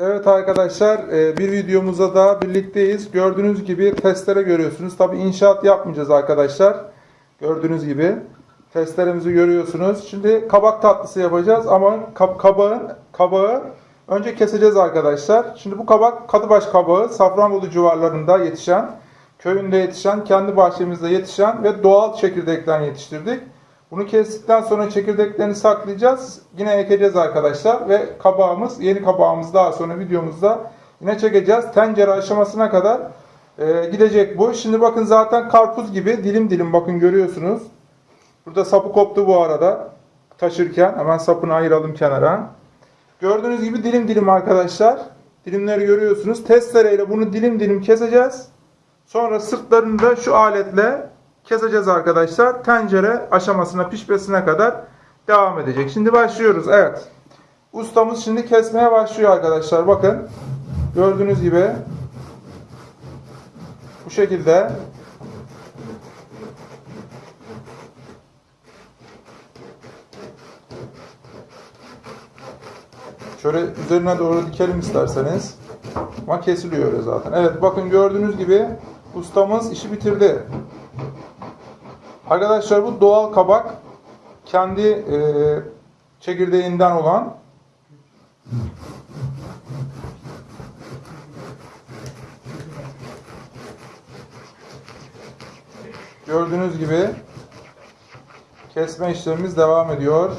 Evet arkadaşlar e, bir videomuzda daha birlikteyiz. Gördüğünüz gibi testere görüyorsunuz. Tabi inşaat yapmayacağız arkadaşlar. Gördüğünüz gibi testlerimizi görüyorsunuz. Şimdi kabak tatlısı yapacağız ama kab- kabağın kabağı önce keseceğiz arkadaşlar. Şimdi bu kabak Kadıbaş kabağı Safranbolu civarlarında yetişen, köyünde yetişen, kendi bahçemizde yetişen ve doğal çekirdekten yetiştirdik. Bunu kestikten sonra çekirdeklerini saklayacağız. Yine ekeceğiz arkadaşlar ve kabağımız, yeni kabağımız daha sonra videomuzda yine çekeceğiz. Tencere aşamasına kadar e, gidecek bu. Şimdi bakın zaten karpuz gibi dilim dilim bakın görüyorsunuz. Burada sapı koptu bu arada taşırken. Hemen sapını ayıralım kenara. Gördüğünüz gibi dilim dilim arkadaşlar. Dilimleri görüyorsunuz. Testereyle bunu dilim dilim keseceğiz. Sonra sırtlarını da şu aletle keseceğiz arkadaşlar. Tencere aşamasına pişmesine kadar devam edecek. Şimdi başlıyoruz. Evet. Ustamız şimdi kesmeye başlıyor arkadaşlar. Bakın. Gördüğünüz gibi bu şekilde Şöyle üzerine doğru dikelim isterseniz. Ama kesiliyor zaten. Evet bakın gördüğünüz gibi ustamız işi bitirdi. Arkadaşlar bu doğal kabak. Kendi e, çekirdeğinden olan. Gördüğünüz gibi kesme işlemimiz devam ediyor.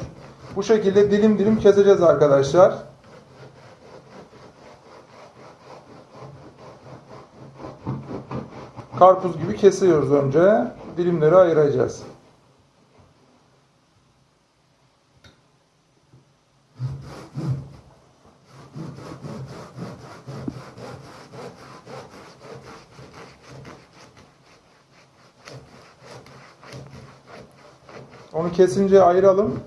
Bu şekilde dilim dilim keseceğiz arkadaşlar. Karpuz gibi kesiyoruz önce. Dilimleri ayıracağız. Onu kesince ayıralım.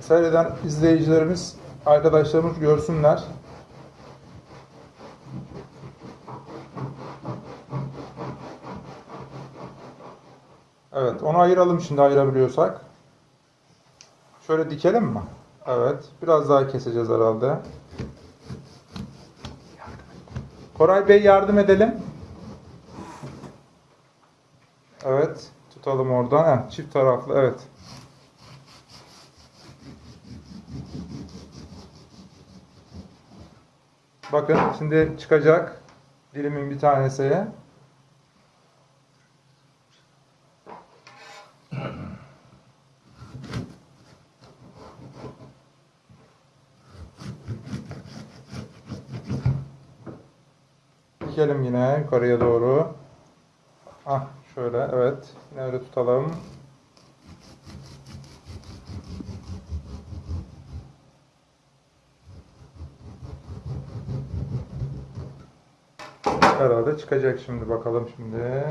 Seyreden izleyicilerimiz, arkadaşlarımız görsünler. Evet, onu ayıralım şimdi ayırabiliyorsak. Şöyle dikelim mi? Evet, biraz daha keseceğiz herhalde. Koray Bey yardım edelim. Evet, tutalım oradan. Heh, çift taraflı, evet. Bakın şimdi çıkacak dilimin bir tanesi. Dikelim yine yukarıya doğru. Ah şöyle evet. Yine öyle tutalım. Herhalde çıkacak şimdi bakalım şimdi.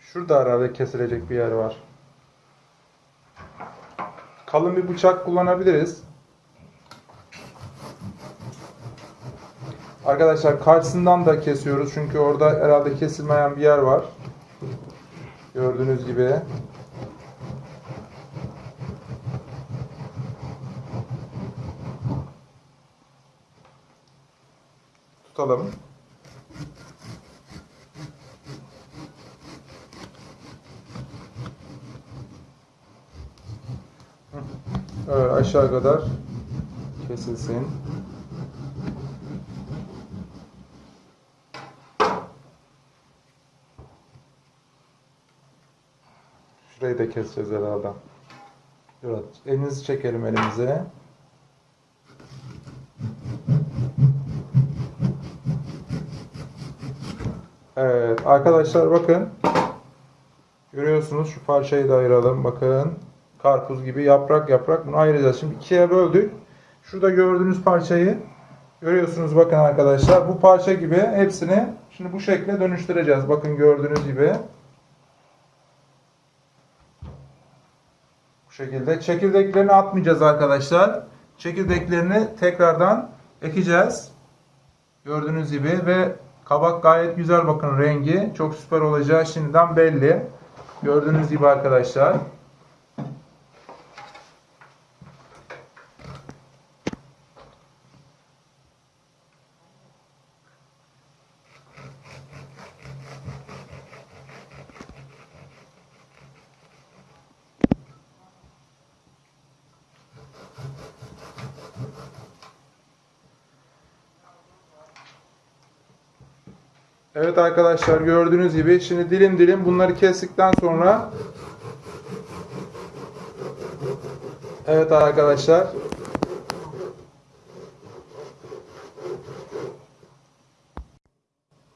Şurada herhalde kesilecek bir yer var. Kalın bir bıçak kullanabiliriz. Arkadaşlar karşısından da kesiyoruz çünkü orada herhalde kesilmeyen bir yer var. Gördüğünüz gibi. Tutalım. Evet, aşağı kadar kesilsin. Şurayı da keseceğiz herhalde. Evet, elinizi çekelim elimize. Evet, arkadaşlar bakın. Görüyorsunuz şu parçayı da ayıralım. Bakın. Karpuz gibi yaprak yaprak bunu ayıracağız. Şimdi ikiye böldük. Şurada gördüğünüz parçayı görüyorsunuz bakın arkadaşlar. Bu parça gibi hepsini şimdi bu şekle dönüştüreceğiz. Bakın gördüğünüz gibi. Şekilde. Çekirdeklerini atmayacağız arkadaşlar. Çekirdeklerini tekrardan ekeceğiz. Gördüğünüz gibi ve kabak gayet güzel bakın rengi. Çok süper olacağı şimdiden belli. Gördüğünüz gibi arkadaşlar. Evet arkadaşlar gördüğünüz gibi şimdi dilim dilim bunları kestikten sonra Evet arkadaşlar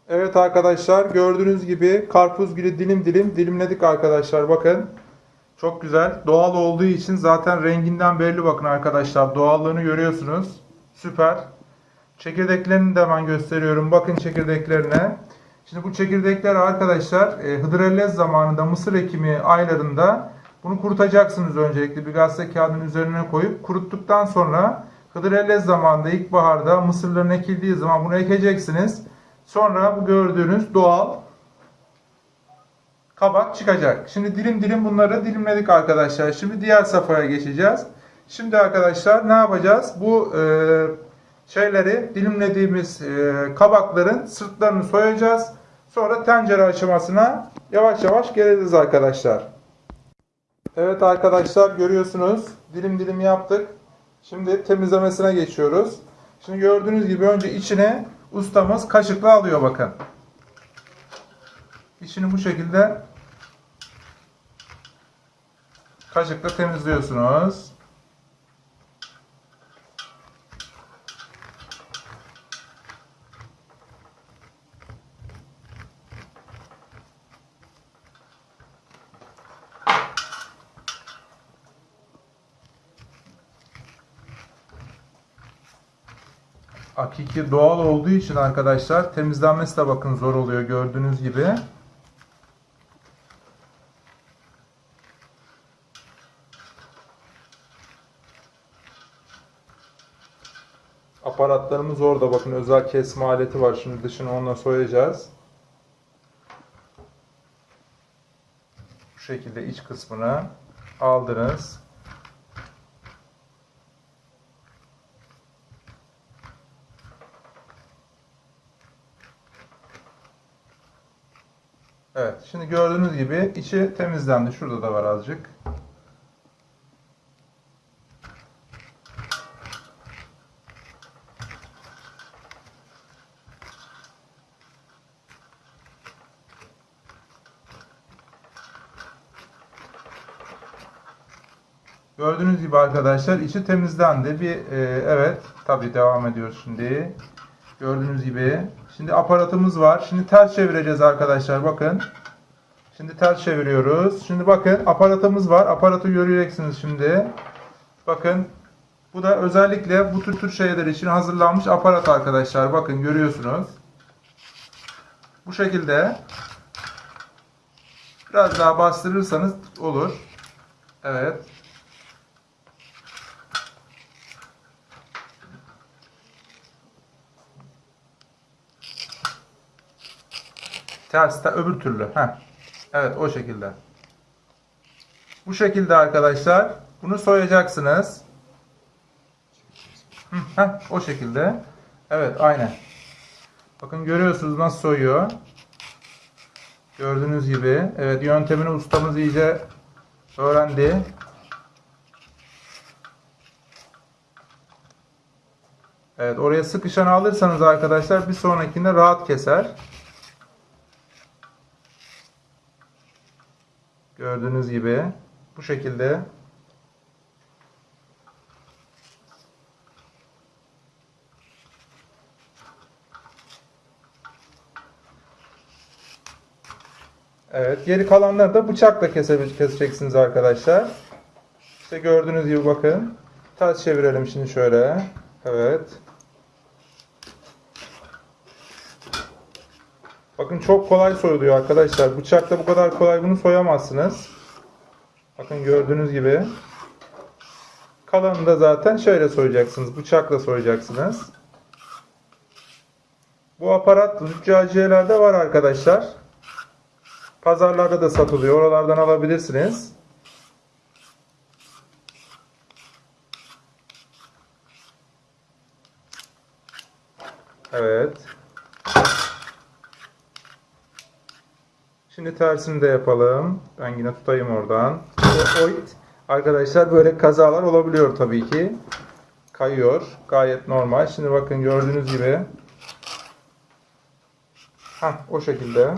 Evet arkadaşlar gördüğünüz gibi karpuz gibi dilim dilim dilimledik arkadaşlar bakın. Çok güzel. Doğal olduğu için zaten renginden belli bakın arkadaşlar. Doğallığını görüyorsunuz. Süper. Çekirdeklerini de hemen gösteriyorum. Bakın çekirdeklerine. Şimdi bu çekirdekler arkadaşlar e, hıdrellez zamanında mısır ekimi aylarında bunu kurutacaksınız öncelikle bir gazete kağıdının üzerine koyup kuruttuktan sonra hıdrellez zamanında ilkbaharda mısırların ekildiği zaman bunu ekeceksiniz. Sonra bu gördüğünüz doğal kabak çıkacak. Şimdi dilim dilim bunları dilimledik arkadaşlar. Şimdi diğer safhaya geçeceğiz. Şimdi arkadaşlar ne yapacağız? Bu e, şeyleri dilimlediğimiz e, kabakların sırtlarını soyacağız. Sonra tencere aşamasına yavaş yavaş geliriz arkadaşlar. Evet arkadaşlar görüyorsunuz dilim dilim yaptık. Şimdi temizlemesine geçiyoruz. Şimdi gördüğünüz gibi önce içine ustamız kaşıkla alıyor bakın. İçini bu şekilde kaşıkla temizliyorsunuz. Hakiki doğal olduğu için arkadaşlar temizlenmesi de bakın zor oluyor gördüğünüz gibi. Aparatlarımız orada bakın özel kesme aleti var. Şimdi dışını onunla soyacağız. Bu şekilde iç kısmını aldınız. Evet, şimdi gördüğünüz gibi içi temizlendi. Şurada da var azıcık. Gördüğünüz gibi arkadaşlar içi temizlendi. Bir e, evet, tabii devam ediyoruz şimdi. Gördüğünüz gibi. Şimdi aparatımız var. Şimdi ters çevireceğiz arkadaşlar. Bakın. Şimdi ters çeviriyoruz. Şimdi bakın aparatımız var. Aparatı göreceksiniz şimdi. Bakın. Bu da özellikle bu tür tür şeyler için hazırlanmış aparat arkadaşlar. Bakın görüyorsunuz. Bu şekilde biraz daha bastırırsanız olur. Evet. Ters de öbür türlü. Heh. Evet o şekilde. Bu şekilde arkadaşlar. Bunu soyacaksınız. Heh, o şekilde. Evet aynen. Bakın görüyorsunuz nasıl soyuyor. Gördüğünüz gibi. Evet yöntemini ustamız iyice öğrendi. Evet oraya sıkışan alırsanız arkadaşlar bir sonrakinde rahat keser. Gördüğünüz gibi bu şekilde Evet, geri kalanları da bıçakla kese- keseceksiniz arkadaşlar. İşte gördüğünüz gibi bakın. Ters çevirelim şimdi şöyle. Evet. Bakın çok kolay soyuluyor arkadaşlar. Bıçakla bu kadar kolay bunu soyamazsınız. Bakın gördüğünüz gibi. Kalanını da zaten şöyle soyacaksınız. Bıçakla soyacaksınız. Bu aparat züccaciyelerde var arkadaşlar. Pazarlarda da satılıyor. Oralardan alabilirsiniz. Evet. Şimdi tersini de yapalım. Ben yine tutayım oradan. O-. Arkadaşlar böyle kazalar olabiliyor tabii ki. Kayıyor. Gayet normal. Şimdi bakın gördüğünüz gibi. Heh, o şekilde.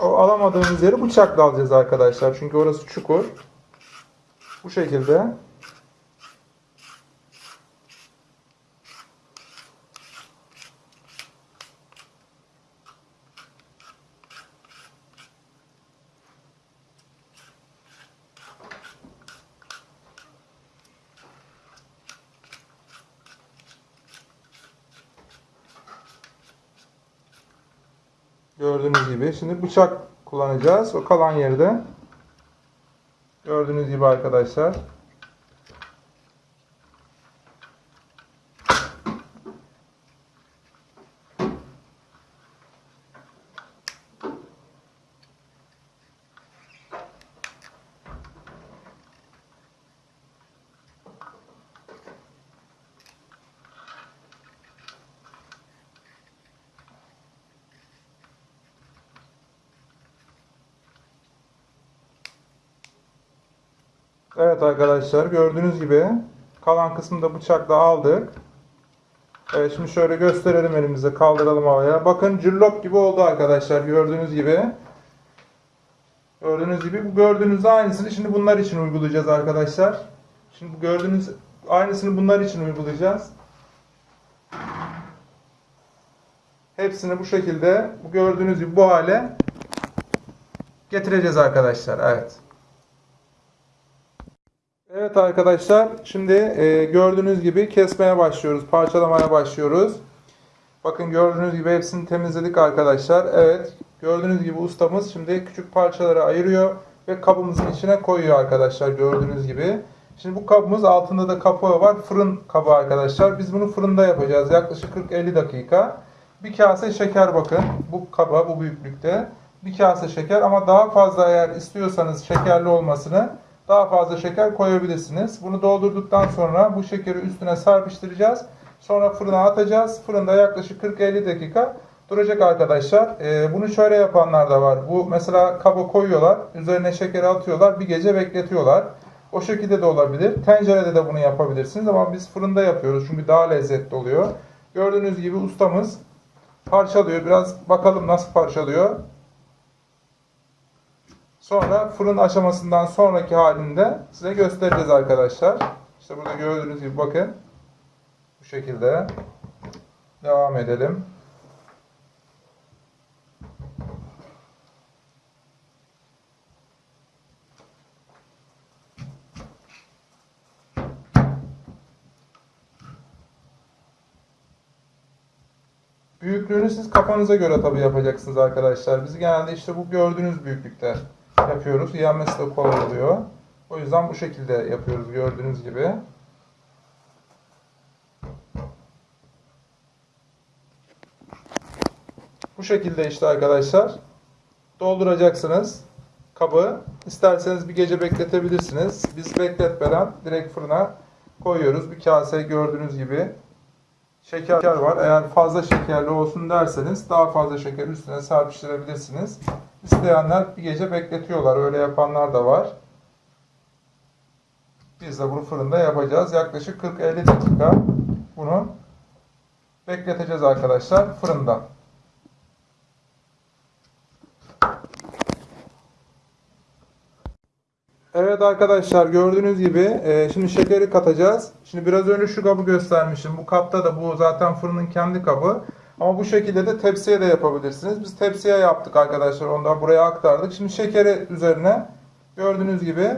O alamadığımız yeri bıçakla alacağız arkadaşlar. Çünkü orası çukur. Bu şekilde. Gördüğünüz gibi. Şimdi bıçak kullanacağız. O kalan yerde. Gördüğünüz gibi arkadaşlar. Evet arkadaşlar gördüğünüz gibi kalan kısmını da bıçakla aldık. Evet şimdi şöyle gösterelim elimizde kaldıralım havaya. Bakın cillop gibi oldu arkadaşlar gördüğünüz gibi. Gördüğünüz gibi bu gördüğünüz aynısını şimdi bunlar için uygulayacağız arkadaşlar. Şimdi gördüğünüz aynısını bunlar için uygulayacağız. Hepsini bu şekilde bu gördüğünüz gibi bu hale getireceğiz arkadaşlar. Evet. Evet arkadaşlar şimdi e, gördüğünüz gibi kesmeye başlıyoruz. Parçalamaya başlıyoruz. Bakın gördüğünüz gibi hepsini temizledik arkadaşlar. Evet gördüğünüz gibi ustamız şimdi küçük parçalara ayırıyor ve kabımızın içine koyuyor arkadaşlar gördüğünüz gibi. Şimdi bu kabımız altında da kapağı var. Fırın kabı arkadaşlar. Biz bunu fırında yapacağız. Yaklaşık 40-50 dakika. Bir kase şeker bakın. Bu kaba bu büyüklükte. Bir kase şeker ama daha fazla eğer istiyorsanız şekerli olmasını daha fazla şeker koyabilirsiniz. Bunu doldurduktan sonra bu şekeri üstüne serpiştireceğiz. Sonra fırına atacağız. Fırında yaklaşık 40-50 dakika duracak arkadaşlar. Ee, bunu şöyle yapanlar da var. Bu mesela kaba koyuyorlar. Üzerine şekeri atıyorlar. Bir gece bekletiyorlar. O şekilde de olabilir. Tencerede de bunu yapabilirsiniz ama biz fırında yapıyoruz. Çünkü daha lezzetli oluyor. Gördüğünüz gibi ustamız parçalıyor. Biraz bakalım nasıl parçalıyor. Sonra fırın aşamasından sonraki halinde size göstereceğiz arkadaşlar. İşte burada gördüğünüz gibi bakın. Bu şekilde. Devam edelim. Büyüklüğünü siz kafanıza göre tabii yapacaksınız arkadaşlar. Biz genelde işte bu gördüğünüz büyüklükte yapıyoruz. Yenmesi de kolay oluyor. O yüzden bu şekilde yapıyoruz gördüğünüz gibi. Bu şekilde işte arkadaşlar dolduracaksınız kabı. İsterseniz bir gece bekletebilirsiniz. Biz bekletmeden direkt fırına koyuyoruz. Bir kase gördüğünüz gibi şeker var. Eğer fazla şekerli olsun derseniz daha fazla şeker üstüne serpiştirebilirsiniz. İsteyenler bir gece bekletiyorlar. Öyle yapanlar da var. Biz de bunu fırında yapacağız. Yaklaşık 40-50 dakika bunu bekleteceğiz arkadaşlar fırında. Evet arkadaşlar gördüğünüz gibi e, şimdi şekeri katacağız. Şimdi biraz önce şu kabı göstermişim. Bu kapta da bu zaten fırının kendi kabı. Ama bu şekilde de tepsiye de yapabilirsiniz. Biz tepsiye yaptık arkadaşlar. Ondan buraya aktardık. Şimdi şekeri üzerine gördüğünüz gibi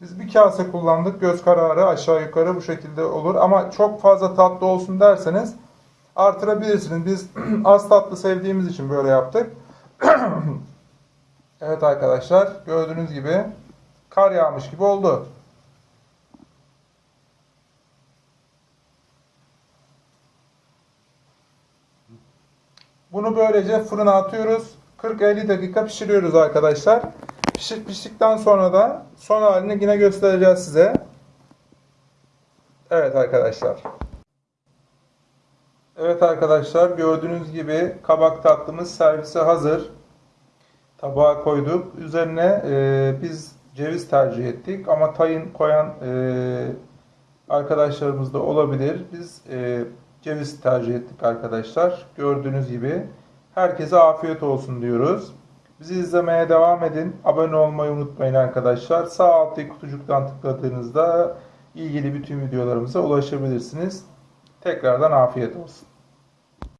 biz bir kase kullandık. Göz kararı aşağı yukarı bu şekilde olur. Ama çok fazla tatlı olsun derseniz artırabilirsiniz. Biz az tatlı sevdiğimiz için böyle yaptık. evet arkadaşlar gördüğünüz gibi kar yağmış gibi oldu. Bunu böylece fırına atıyoruz. 40-50 dakika pişiriyoruz arkadaşlar. Pişir, piştikten sonra da son halini yine göstereceğiz size. Evet arkadaşlar. Evet arkadaşlar gördüğünüz gibi kabak tatlımız servise hazır. Tabağa koyduk. Üzerine e, biz ceviz tercih ettik ama tayin koyan e, arkadaşlarımız da olabilir. Biz e, ceviz tercih ettik arkadaşlar. Gördüğünüz gibi herkese afiyet olsun diyoruz. Bizi izlemeye devam edin. Abone olmayı unutmayın arkadaşlar. Sağ alttaki kutucuktan tıkladığınızda ilgili bütün videolarımıza ulaşabilirsiniz. Tekrardan afiyet olsun.